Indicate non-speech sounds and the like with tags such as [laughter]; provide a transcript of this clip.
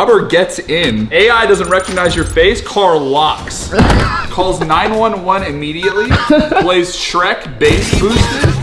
Robert gets in. AI doesn't recognize your face. Car locks. [laughs] Calls 911 immediately. Plays Shrek bass boosted.